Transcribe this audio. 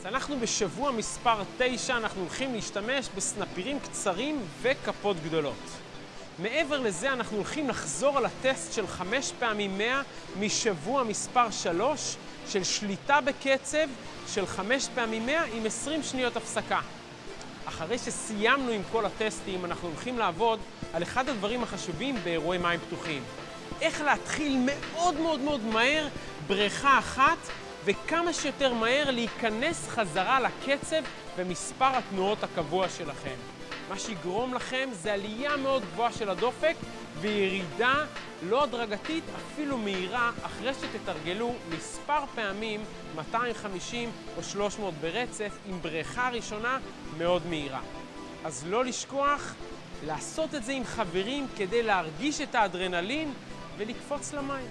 אז אנחנו בשבוע מספר 9, אנחנו הולכים להשתמש בסנפירים קצרים וכפות גדולות. מעבר לזה אנחנו הולכים לחזור על הטסט של 5 פעמים 100 משבוע מספר 3 של שליטה בקצב של 5 פעמים 100 עם 20 שניות הפסקה. אחרי שסיימנו עם כל הטסטים, אנחנו הולכים לעבוד על אחד הדברים החשובים באירועי מים פתוחים. איך להתחיל מאוד מאוד מאוד מהר בריכה אחת וכמה שיותר מהר להיכנס חזרה לקצב ומספר התנועות הקבוע שלכם. מה שיגרום לכם זה עלייה מאוד גבוהה של הדופק וירידה לא הדרגתית, אפילו מהירה, אחרי שתתרגלו מספר פעמים 250 או 300 ברצף עם בריכה ראשונה מאוד מהירה. אז לא לשכוח לעשות את זה עם חברים כדי להרגיש את האדרנלין ולקפוץ למים.